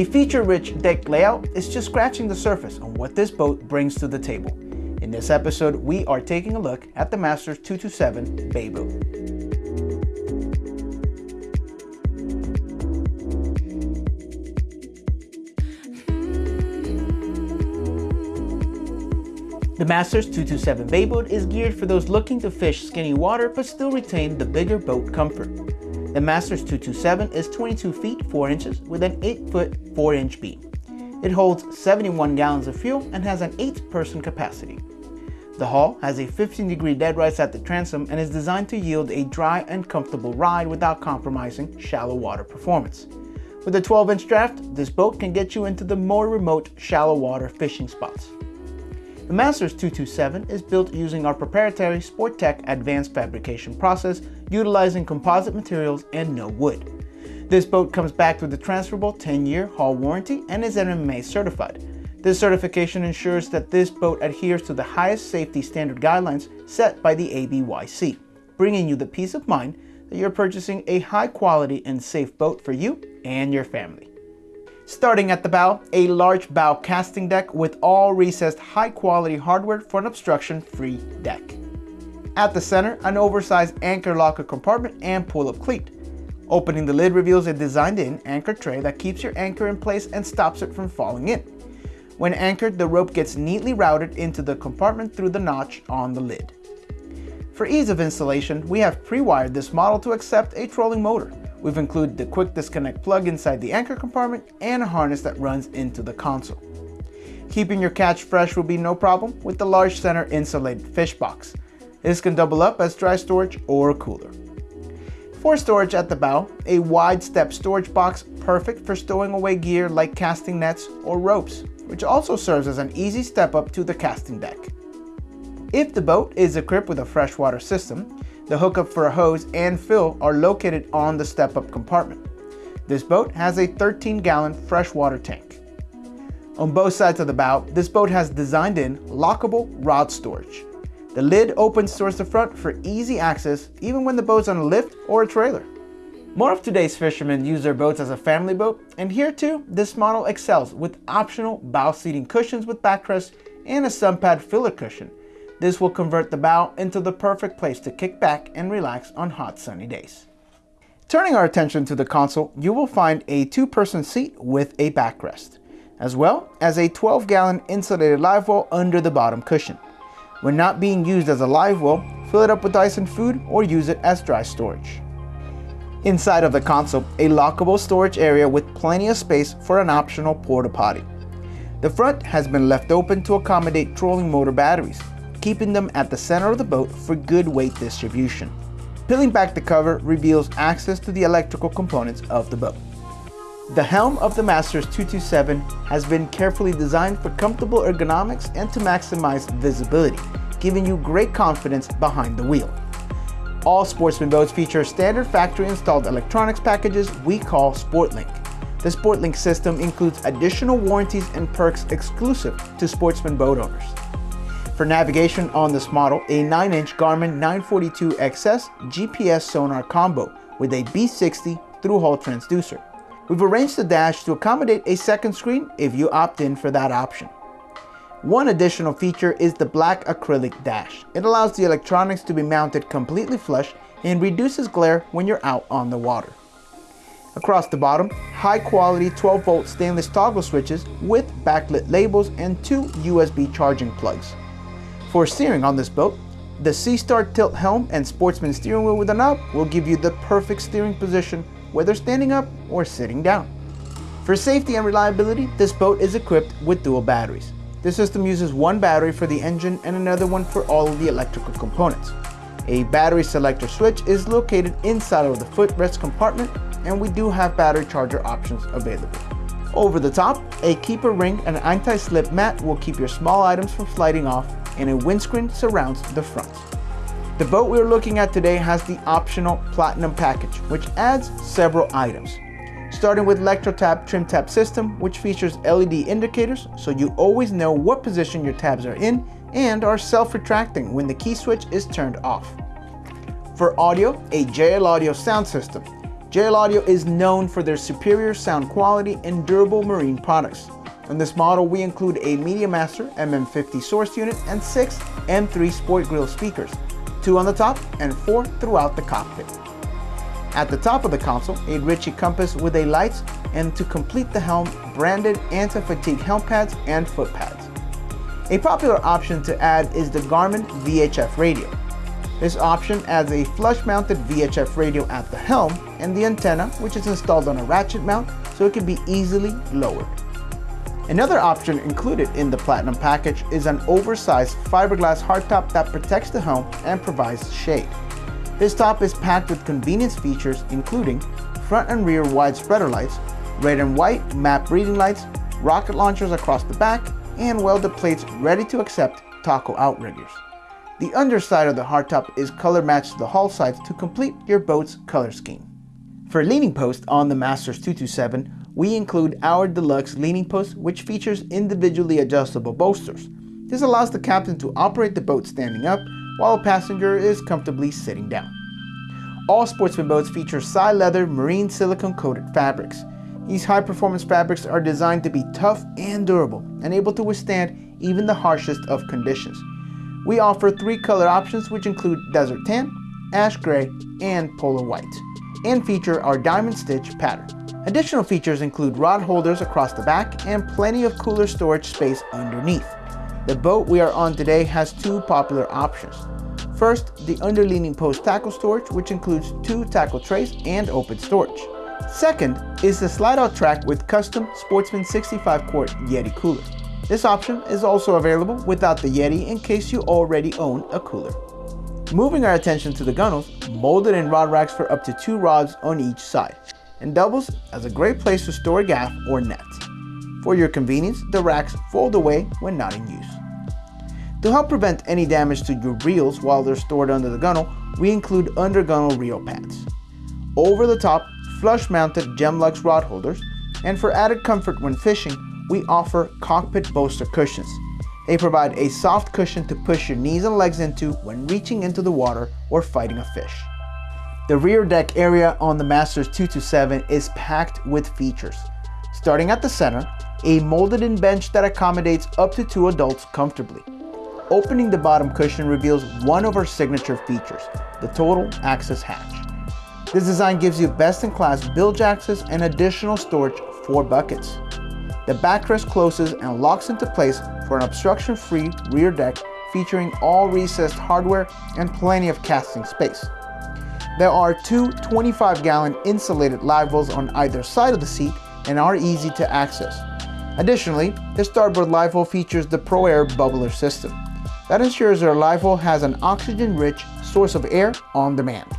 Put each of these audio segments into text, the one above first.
A feature-rich deck layout is just scratching the surface on what this boat brings to the table. In this episode, we are taking a look at the Masters 227 Bay Boat. The Masters 227 Bay Boat is geared for those looking to fish skinny water but still retain the bigger boat comfort. The Masters 227 is 22 feet 4 inches with an 8 foot 4 inch beam. It holds 71 gallons of fuel and has an 8 person capacity. The hull has a 15 degree dead rise at the transom and is designed to yield a dry and comfortable ride without compromising shallow water performance. With a 12 inch draft, this boat can get you into the more remote shallow water fishing spots. The Masters 227 is built using our proprietary Sporttech advanced fabrication process utilizing composite materials and no wood. This boat comes back with a transferable 10-year hull warranty and is NMMA certified. This certification ensures that this boat adheres to the highest safety standard guidelines set by the ABYC, bringing you the peace of mind that you're purchasing a high quality and safe boat for you and your family. Starting at the bow, a large bow casting deck with all recessed high quality hardware for an obstruction free deck. At the center, an oversized anchor locker compartment and pull-up cleat. Opening the lid reveals a designed-in anchor tray that keeps your anchor in place and stops it from falling in. When anchored, the rope gets neatly routed into the compartment through the notch on the lid. For ease of installation, we have pre-wired this model to accept a trolling motor. We've included the quick disconnect plug inside the anchor compartment and a harness that runs into the console. Keeping your catch fresh will be no problem with the large center insulated fish box. This can double up as dry storage or a cooler. For storage at the bow, a wide step storage box perfect for stowing away gear like casting nets or ropes, which also serves as an easy step up to the casting deck. If the boat is equipped with a freshwater system, the hookup for a hose and fill are located on the step-up compartment. This boat has a 13-gallon freshwater tank. On both sides of the bow, this boat has designed-in lockable rod storage. The lid opens towards the front for easy access even when the boat's on a lift or a trailer. More of today's fishermen use their boats as a family boat, and here too, this model excels with optional bow seating cushions with backrest and a sun pad filler cushion, this will convert the bow into the perfect place to kick back and relax on hot sunny days. Turning our attention to the console, you will find a two-person seat with a backrest, as well as a 12-gallon insulated live well under the bottom cushion. When not being used as a live well, fill it up with ice and food or use it as dry storage. Inside of the console, a lockable storage area with plenty of space for an optional porta potty. The front has been left open to accommodate trolling motor batteries, keeping them at the center of the boat for good weight distribution. Peeling back the cover reveals access to the electrical components of the boat. The helm of the Masters 227 has been carefully designed for comfortable ergonomics and to maximize visibility, giving you great confidence behind the wheel. All Sportsman boats feature standard factory installed electronics packages we call SportLink. The SportLink system includes additional warranties and perks exclusive to Sportsman boat owners. For navigation on this model, a 9-inch Garmin 942XS GPS sonar combo with a B60 through-hull transducer. We've arranged the dash to accommodate a second screen if you opt in for that option. One additional feature is the black acrylic dash. It allows the electronics to be mounted completely flush and reduces glare when you're out on the water. Across the bottom, high quality 12 volt stainless toggle switches with backlit labels and two USB charging plugs. For steering on this boat, the SeaStar tilt helm and Sportsman steering wheel with a knob will give you the perfect steering position whether standing up or sitting down. For safety and reliability, this boat is equipped with dual batteries. This system uses one battery for the engine and another one for all of the electrical components. A battery selector switch is located inside of the footrest compartment and we do have battery charger options available. Over the top, a keeper ring and anti-slip mat will keep your small items from sliding off and a windscreen surrounds the front. The boat we're looking at today has the optional Platinum package, which adds several items. Starting with ElectroTab Trim Tab System, which features LED indicators so you always know what position your tabs are in and are self-retracting when the key switch is turned off. For audio, a JL Audio sound system. JL Audio is known for their superior sound quality and durable marine products. In this model, we include a MediaMaster MM50 source unit and six M3 Sport Grill speakers, two on the top and four throughout the cockpit. At the top of the console, a Ritchie compass with a lights and to complete the helm, branded anti-fatigue helm pads and foot pads. A popular option to add is the Garmin VHF radio. This option adds a flush-mounted VHF radio at the helm and the antenna, which is installed on a ratchet mount so it can be easily lowered. Another option included in the Platinum package is an oversized fiberglass hardtop that protects the helm and provides shade. This top is packed with convenience features including front and rear wide spreader lights, red and white map reading lights, rocket launchers across the back, and welded plates ready to accept taco outriggers. The underside of the hardtop is color matched to the hull sides to complete your boat's color scheme. For a leaning post on the Masters 227, we include our deluxe leaning post which features individually adjustable bolsters. This allows the captain to operate the boat standing up while a passenger is comfortably sitting down. All sportsman boats feature SiLeather marine silicone coated fabrics. These high performance fabrics are designed to be tough and durable and able to withstand even the harshest of conditions. We offer three color options which include desert tan, ash gray, and polar white, and feature our diamond stitch pattern. Additional features include rod holders across the back and plenty of cooler storage space underneath. The boat we are on today has two popular options. First, the underleaning post tackle storage, which includes two tackle trays and open storage. Second is the slide-out track with custom Sportsman 65 quart Yeti cooler. This option is also available without the Yeti in case you already own a cooler. Moving our attention to the gunnels, molded in rod racks for up to two rods on each side, and doubles as a great place to store gaff or net. For your convenience, the racks fold away when not in use. To help prevent any damage to your reels while they're stored under the gunnel, we include undergunnel reel pads. Over the top, flush-mounted Gemlux rod holders, and for added comfort when fishing, we offer cockpit bolster cushions. They provide a soft cushion to push your knees and legs into when reaching into the water or fighting a fish. The rear deck area on the Masters 227 is packed with features. Starting at the center, a molded in bench that accommodates up to two adults comfortably. Opening the bottom cushion reveals one of our signature features, the total access hatch. This design gives you best-in-class bilge access and additional storage for buckets. The backrest closes and locks into place for an obstruction-free rear deck featuring all recessed hardware and plenty of casting space. There are two 25-gallon insulated live wells on either side of the seat and are easy to access. Additionally, the starboard live well features the ProAir bubbler system. That ensures your live well has an oxygen-rich source of air on demand.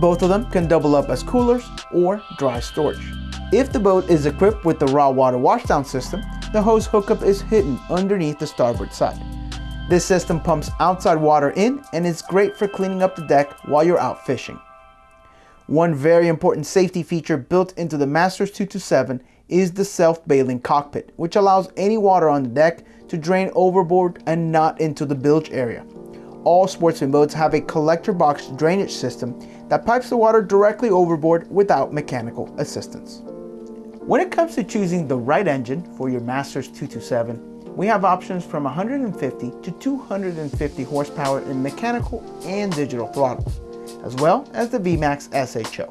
Both of them can double up as coolers or dry storage. If the boat is equipped with the raw water washdown system, the hose hookup is hidden underneath the starboard side. This system pumps outside water in and is great for cleaning up the deck while you're out fishing. One very important safety feature built into the Masters 227 is the self-bailing cockpit, which allows any water on the deck to drain overboard and not into the bilge area. All sportsman boats have a collector box drainage system that pipes the water directly overboard without mechanical assistance. When it comes to choosing the right engine for your Masters 227, we have options from 150 to 250 horsepower in mechanical and digital throttles, as well as the VMAX SHO.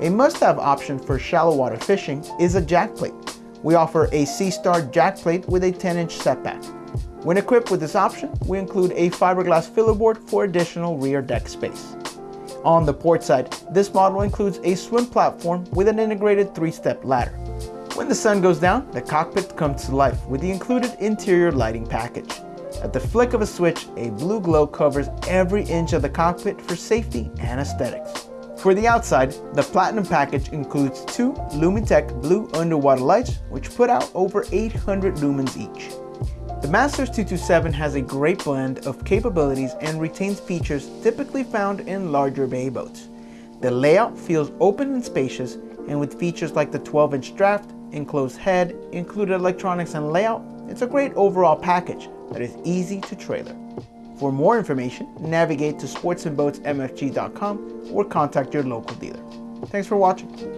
A must-have option for shallow water fishing is a jack plate, we offer a Seastar jack plate with a 10-inch setback. When equipped with this option, we include a fiberglass filler board for additional rear deck space. On the port side, this model includes a swim platform with an integrated three-step ladder. When the sun goes down, the cockpit comes to life with the included interior lighting package. At the flick of a switch, a blue glow covers every inch of the cockpit for safety and aesthetics. For the outside, the Platinum package includes two Lumitec blue underwater lights, which put out over 800 lumens each. The Masters 227 has a great blend of capabilities and retains features typically found in larger bay boats. The layout feels open and spacious, and with features like the 12-inch draft, enclosed head, included electronics and layout, it's a great overall package that is easy to trailer. For more information, navigate to sportsmanboatsmfg.com or contact your local dealer. Thanks for watching.